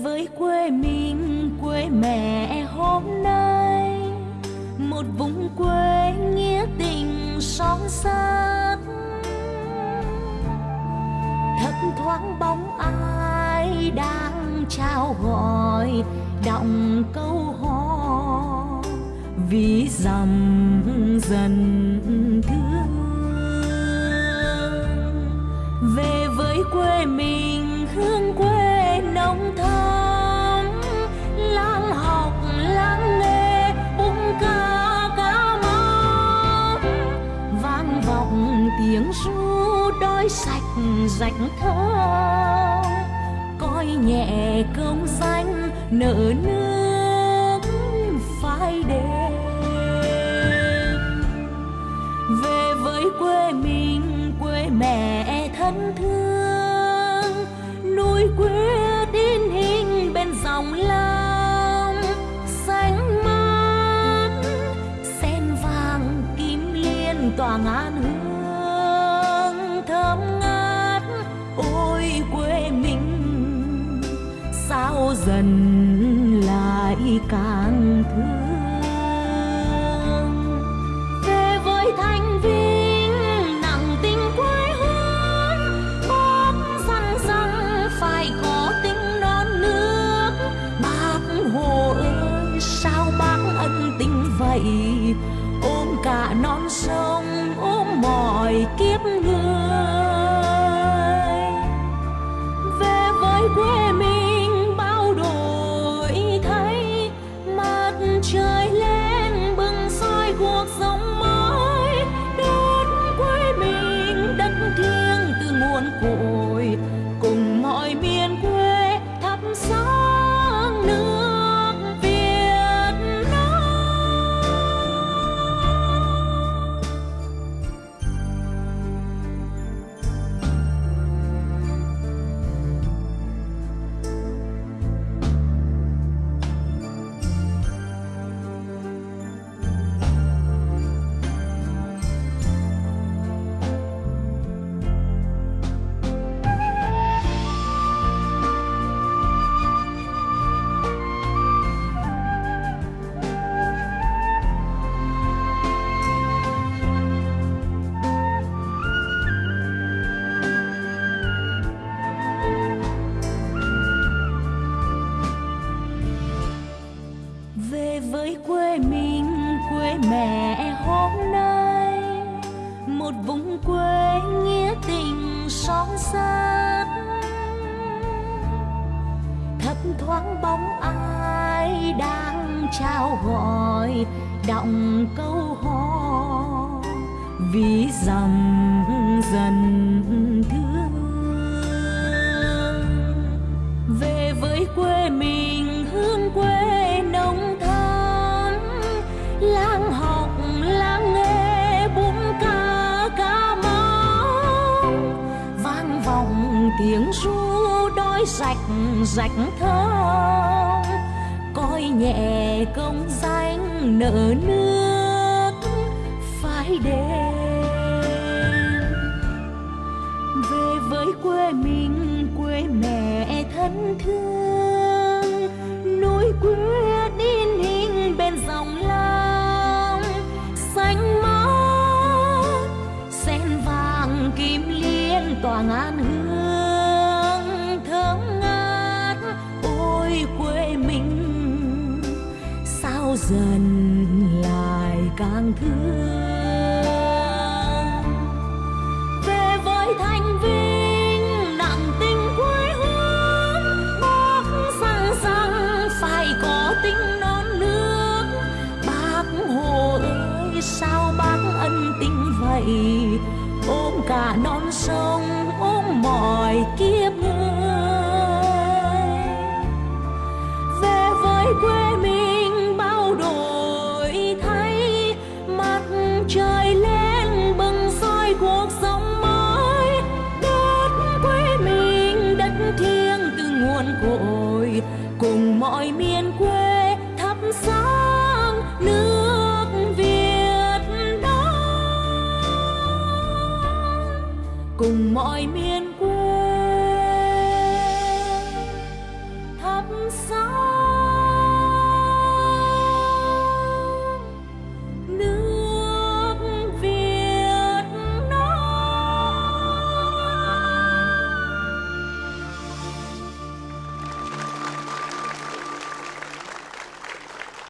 với quê mình, quê mẹ hôm nay. Một vùng quê nghĩa tình son sắt. Thấp thoáng bóng ai đang trao gọi đọng câu hò. Vì dầm dần thương. Về với quê mình, hương quê nồng thắm vang vọng tiếng ru đôi sạch rạch thơ, coi nhẹ công danh nợ nước phai đêm. Về với quê mình quê mẹ thân thương dần lại càng thương. Về với thanh vinh nặng tình quê hương bác rằng rằng phải có tình non nước. Bác hồ ơi, sao bác ân tình vậy? Ôm cả non sông, ôm mọi kiếp người. Về với quê mình Mm-mm. Về với quê mình, quê mẹ hôm nay. Một vùng quê nghĩa tình son sắt. Thấp thoáng bóng ai đang trao gọi đọng câu hò. Vì dầm dần lang học lang nghề bún ca cá máu vang vọng tiếng ru đói rạch rạch thơm. Coi nhẹ công danh nợ nước, phai đêm. Về với quê mình, quê mẹ thân thương, núi quê dần lại càng thương. Về với thanh vinh nặng tình quê hương bác rằng rằng phải có tình non nước. Bác hồ ơi, sao bác ân tình vậy? Ôm cả non sông, ôm mọi kiếp mọi miền quê thắp sáng nước Việt Nam. Cùng mọi miền